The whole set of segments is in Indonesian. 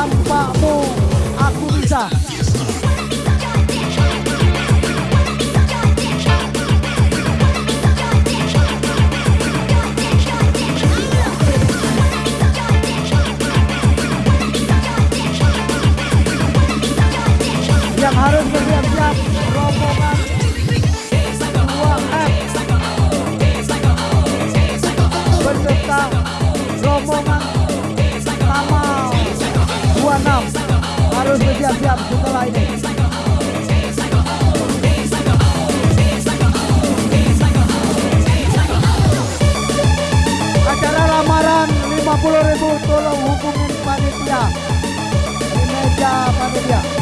tanpamu aku bisa. Acara lamaran 50 ribu tolong hubungin panitia. Di meja panitia.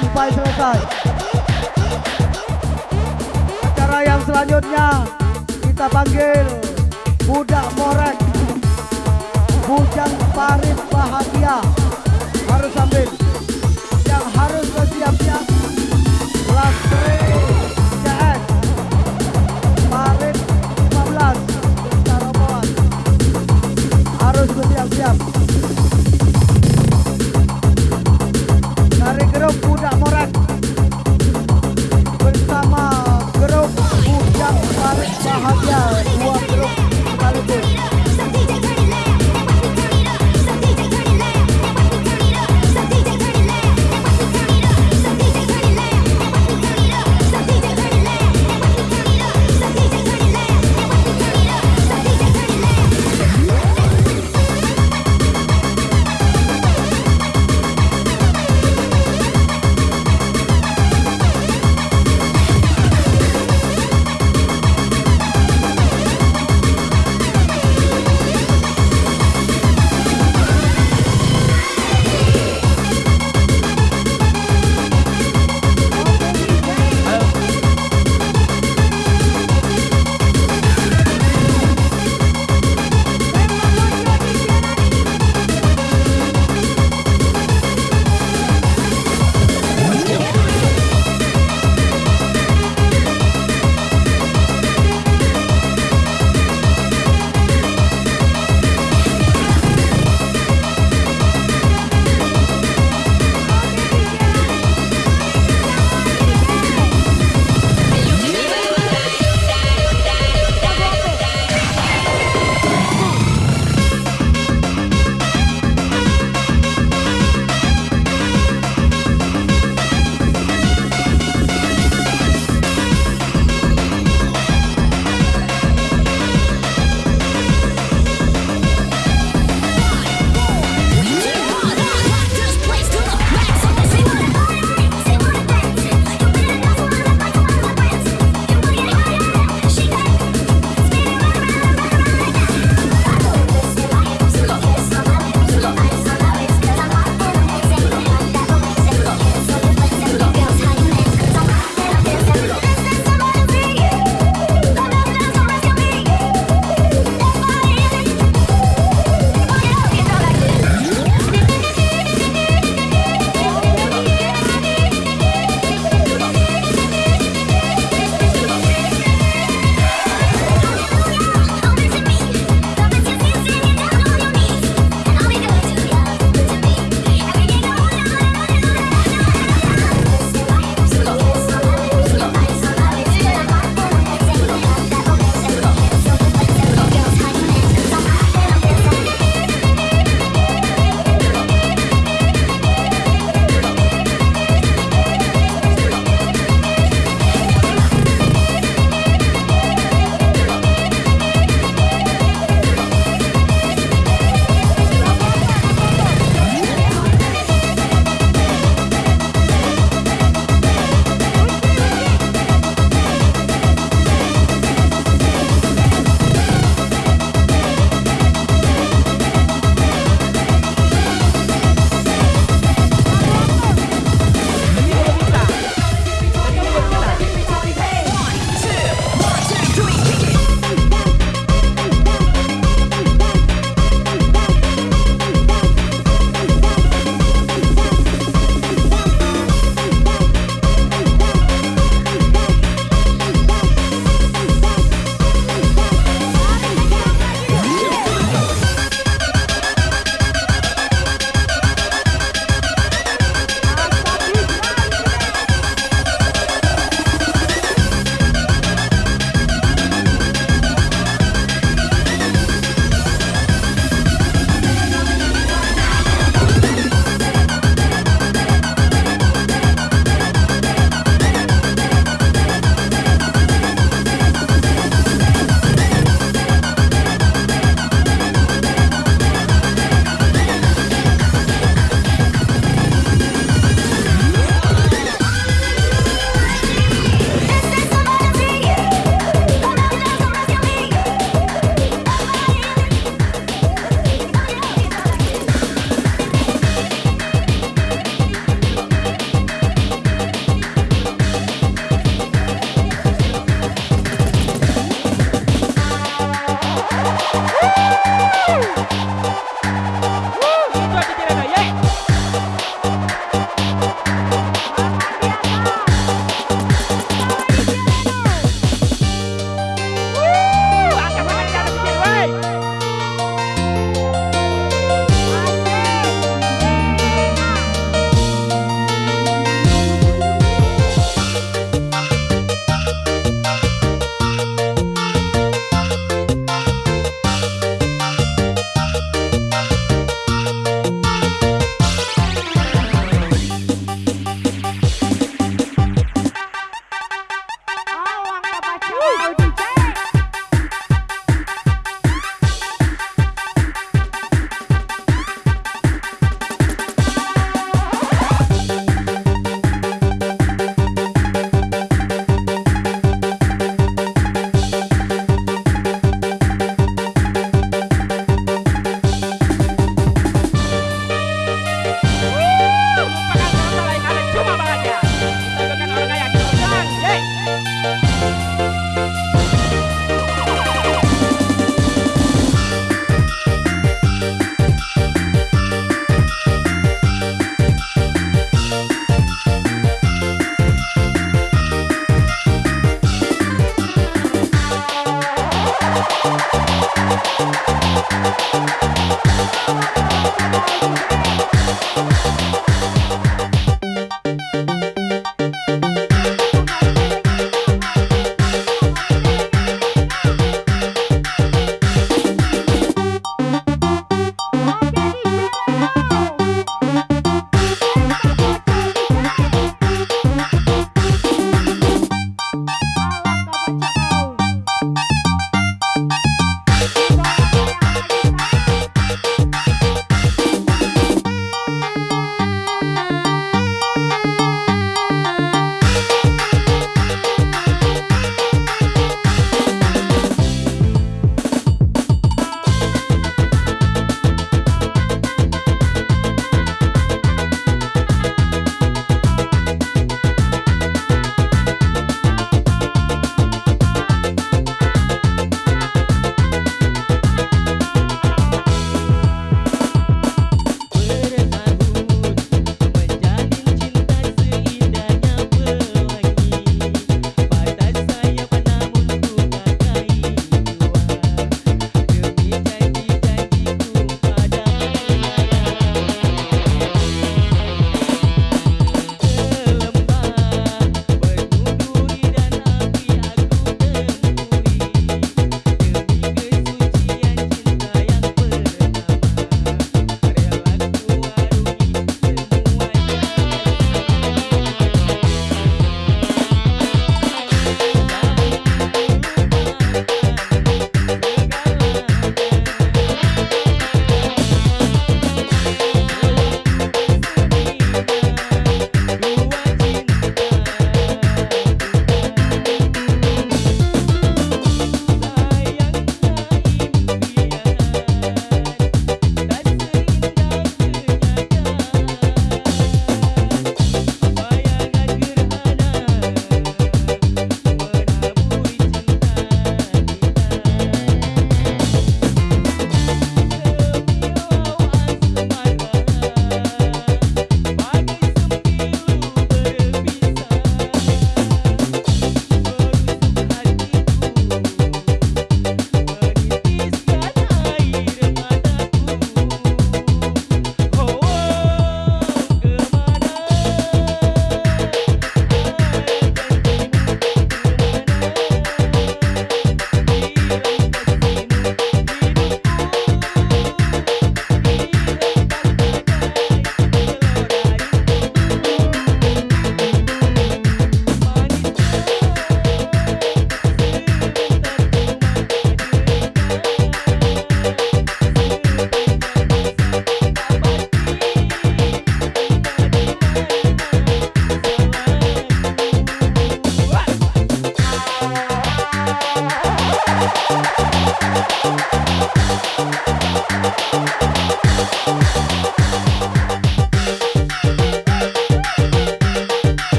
Sampai selesai. Acara yang selanjutnya kita panggil budak morek. Bujang parit bahagia. Harus ambil. Yang harus bersiap-siap kelas 3 CS parit 15 secara bawah harus bersiap-siap budak bersama grup bujang parit bahagia dua grup sekaligus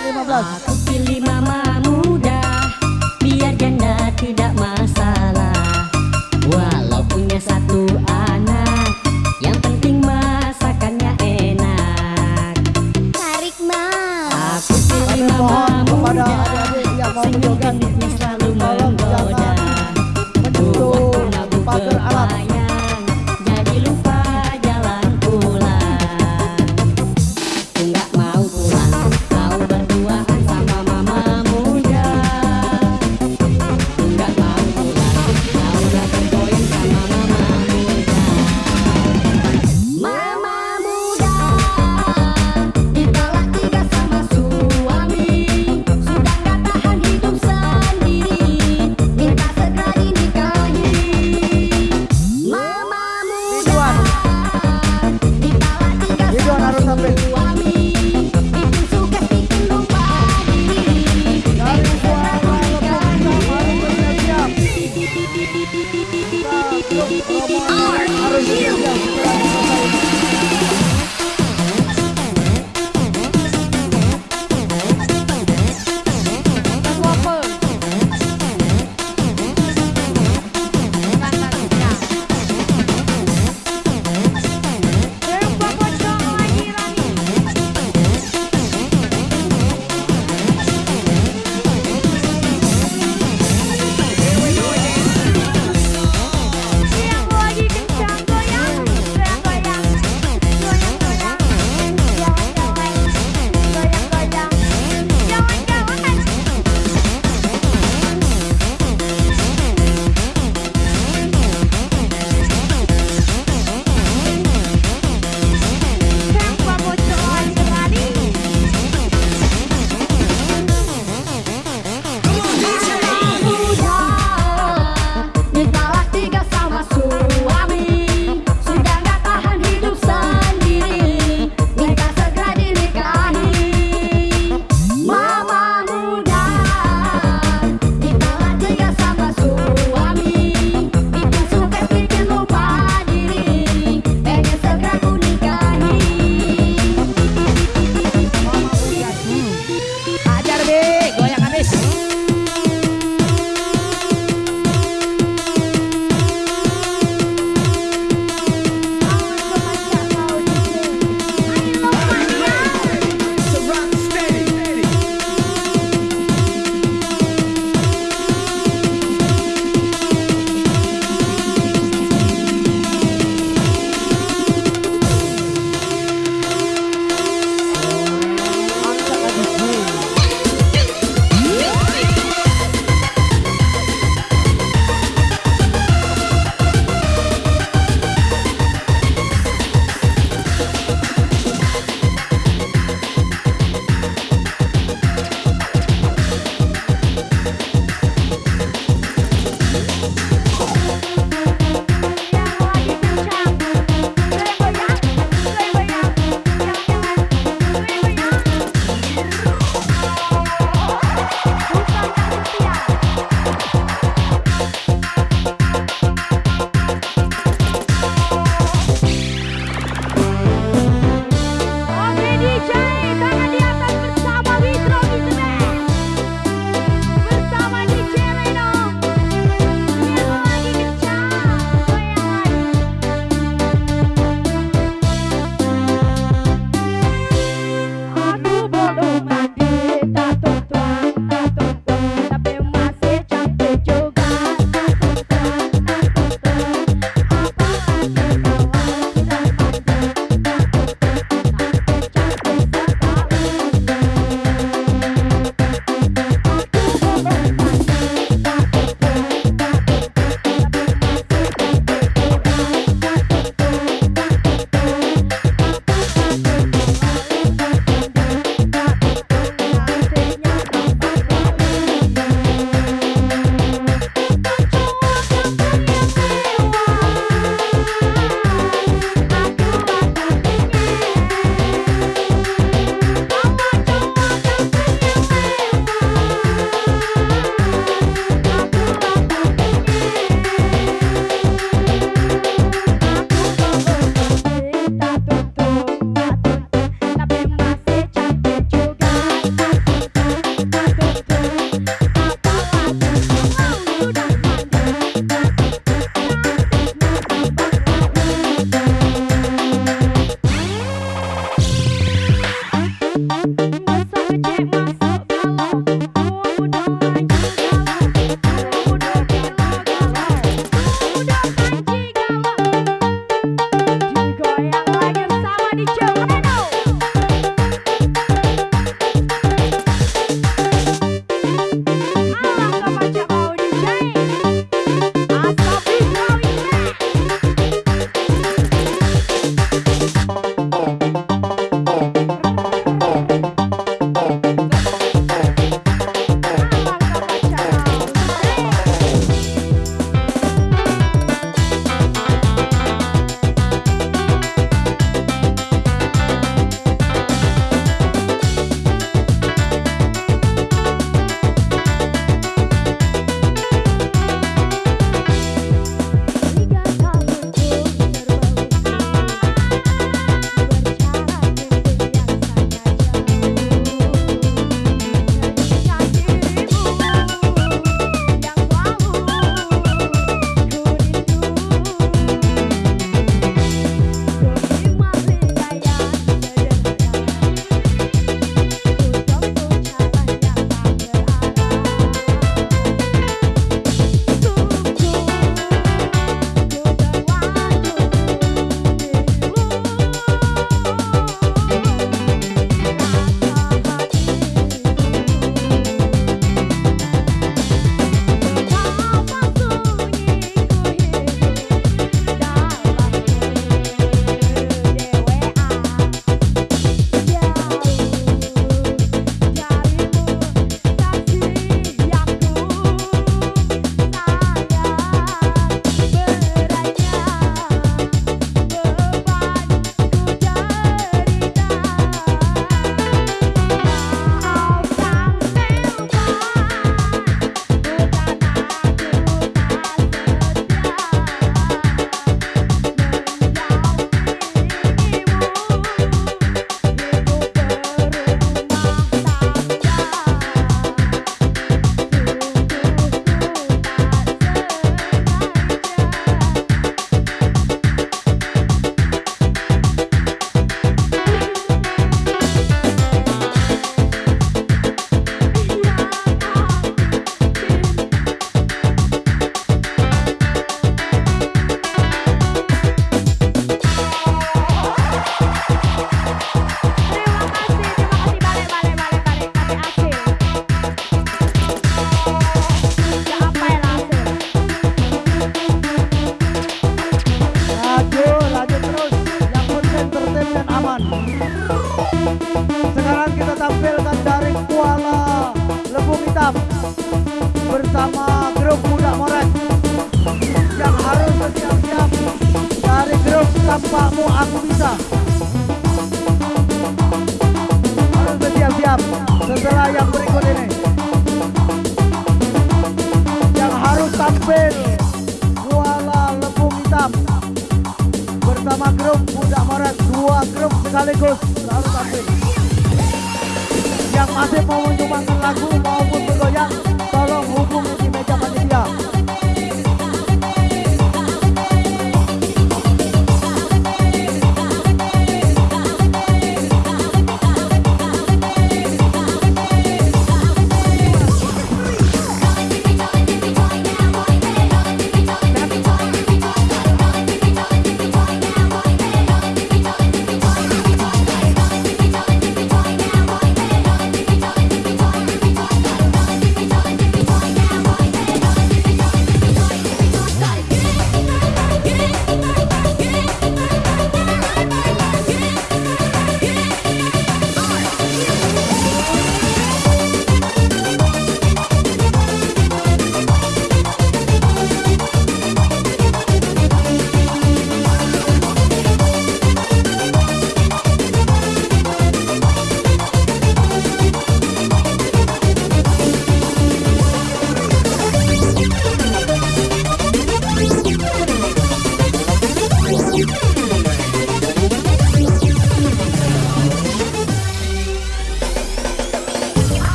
Aku pilih mama muda Biar janda tidak masalah. Walau punya satu anak Yang penting masakannya enak. Tarik mas Aku pilih mama muda Senyum genitnya selalu menggoda.